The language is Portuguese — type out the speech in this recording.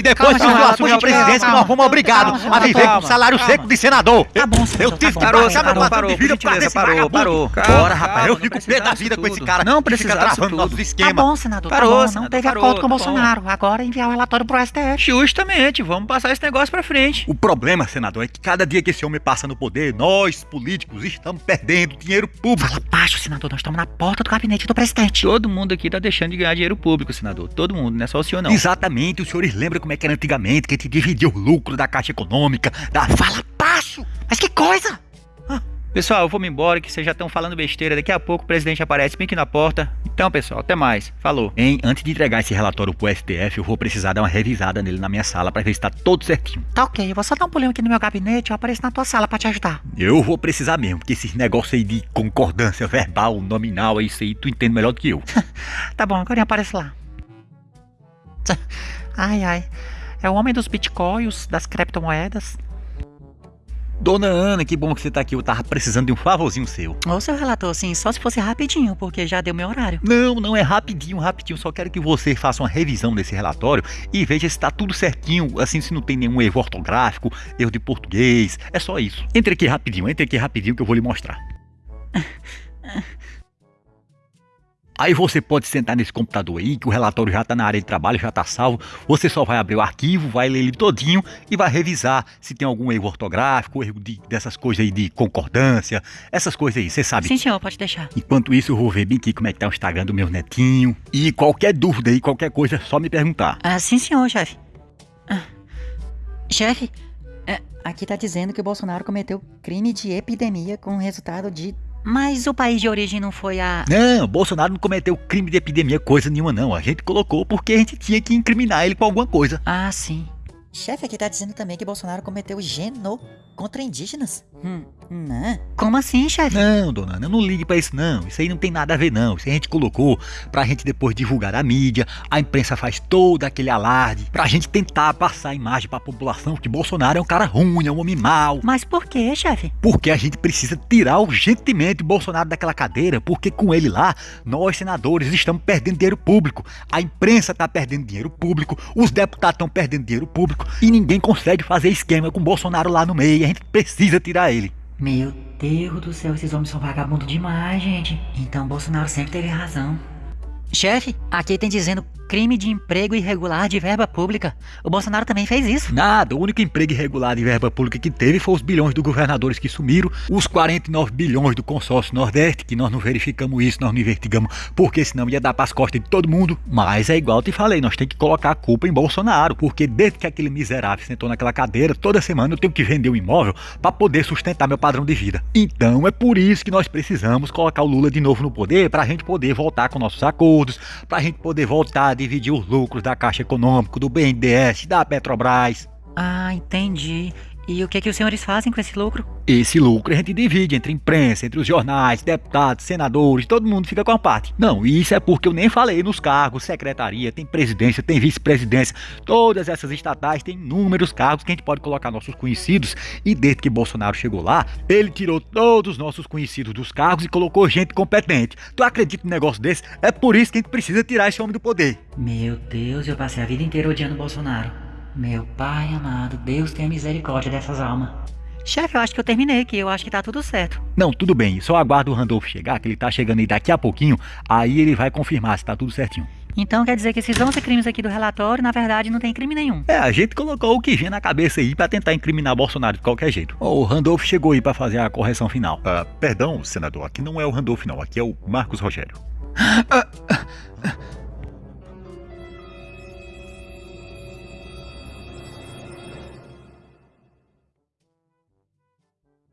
E depois que Calma, eu assumi a calma, presidência, calma, nós fomos obrigados a viver calma, com salário calma. seco de senador. Tá bom, Eu senador, tive tá que. Parou, baixar meu padrão parou, de vida por pra gentileza, esse parou, parou. Bora, rapaz, eu fico pé da vida com esse cara. Não que disso travando nossos tudo. Tá esquemas. bom, senador, Parou, tá bom. Não teve parou, acordo com o tá bom. Bolsonaro. Agora enviar o relatório pro STF. Justamente, vamos passar esse negócio pra frente. O problema, senador, é que cada dia que esse homem passa no poder, nós, políticos, estamos perdendo dinheiro público. Fala baixo, senador. Nós estamos na porta do gabinete do presidente. Todo mundo aqui tá deixando de ganhar dinheiro público, senador. Todo mundo, não é só o senhor não. Exatamente, os senhores lembram como é que era antigamente, que a gente dividia o lucro da Caixa Econômica, da Fala Baixo? Mas que coisa! Pessoal, eu vou me embora que vocês já estão falando besteira. Daqui a pouco o presidente aparece bem aqui na porta. Então, pessoal, até mais. Falou. Hein, antes de entregar esse relatório pro STF, eu vou precisar dar uma revisada nele na minha sala pra ver se tá todo certinho. Tá ok, eu vou só dar um pulinho aqui no meu gabinete e eu apareço na tua sala pra te ajudar. Eu vou precisar mesmo, porque esses negócios aí de concordância verbal, nominal, é isso aí, tu entende melhor do que eu. Tá bom, agora aparece lá. Ai, ai. É o homem dos bitcoins, das criptomoedas. Dona Ana, que bom que você tá aqui, eu tava precisando de um favorzinho seu. Ô, seu relator, sim, só se fosse rapidinho, porque já deu meu horário. Não, não é rapidinho, rapidinho. Só quero que você faça uma revisão desse relatório e veja se tá tudo certinho, assim, se não tem nenhum erro ortográfico, erro de português. É só isso. Entre aqui rapidinho, entre aqui rapidinho que eu vou lhe mostrar. Aí você pode sentar nesse computador aí, que o relatório já tá na área de trabalho, já tá salvo. Você só vai abrir o arquivo, vai ler ele todinho e vai revisar se tem algum erro ortográfico, erro de- dessas coisas aí de concordância, essas coisas aí, você sabe. Sim, senhor, pode deixar. Enquanto isso, eu vou ver bem aqui como é que tá o Instagram do meu netinho. E qualquer dúvida aí, qualquer coisa, é só me perguntar. Ah, sim, senhor, chefe. Ah, chefe, é, aqui tá dizendo que o Bolsonaro cometeu crime de epidemia com resultado de. Mas o país de origem não foi a. Não, Bolsonaro não cometeu crime de epidemia, coisa nenhuma não. A gente colocou porque a gente tinha que incriminar ele com alguma coisa. Ah, sim. Chefe, aqui tá dizendo também que Bolsonaro cometeu geno contra indígenas. Hum, não. Como assim, chefe? Não, dona Ana, não ligue pra isso não. Isso aí não tem nada a ver não. Isso aí a gente colocou pra gente depois divulgar a mídia. A imprensa faz todo aquele alarde pra gente tentar passar a imagem pra população que Bolsonaro é um cara ruim, é um homem mau. Mas por quê, chefe? Porque a gente precisa tirar urgentemente o Bolsonaro daquela cadeira, porque com ele lá, nós senadores estamos perdendo dinheiro público, a imprensa está perdendo dinheiro público, os deputados estão perdendo dinheiro público e ninguém consegue fazer esquema com o Bolsonaro lá no meio. A gente precisa tirar ele. Meu Deus do céu, esses homens são vagabundos demais, gente. Então Bolsonaro sempre teve razão. Chefe, aqui tem dizendo crime de emprego irregular de verba pública. O Bolsonaro também fez isso. Nada, o único emprego irregular de verba pública que teve foi os bilhões dos governadores que sumiram, os 49 bilhões do consórcio Nordeste, que nós não verificamos isso, nós não investigamos, porque senão ia dar pras costas de todo mundo. Mas é igual eu te falei, nós temos que colocar a culpa em Bolsonaro, porque desde que aquele miserável sentou naquela cadeira, toda semana eu tenho que vender um imóvel para poder sustentar meu padrão de vida. Então é por isso que nós precisamos colocar o Lula de novo no poder, pra gente poder voltar com nossos acordos, pra gente poder voltar a dividir os lucros da Caixa Econômica, do BNDES, da Petrobras. Ah, entendi. E o que, que os senhores fazem com esse lucro? Esse lucro a gente divide entre imprensa, entre os jornais, deputados, senadores, todo mundo fica com a parte. Não, isso é porque eu nem falei nos cargos, secretaria, tem presidência, tem vice-presidência, todas essas estatais têm inúmeros cargos que a gente pode colocar nossos conhecidos. E desde que Bolsonaro chegou lá, ele tirou todos os nossos conhecidos dos cargos e colocou gente competente. Tu acredita num negócio desse? É por isso que a gente precisa tirar esse homem do poder. Meu Deus, eu passei a vida inteira odiando Bolsonaro. Meu pai amado, Deus tenha misericórdia dessas almas. Chefe, eu acho que eu terminei aqui, eu acho que tá tudo certo. Não, tudo bem, só aguardo o Randolph chegar, que ele tá chegando aí daqui a pouquinho, aí ele vai confirmar se tá tudo certinho. Então quer dizer que esses 11 crimes aqui do relatório, na verdade, não tem crime nenhum. É, a gente colocou o que vinha na cabeça aí pra tentar incriminar Bolsonaro de qualquer jeito. O Randolph chegou aí pra fazer a correção final. Ah, perdão, senador, aqui não é o Randolph não, aqui é o Marcos Rogério. Ah,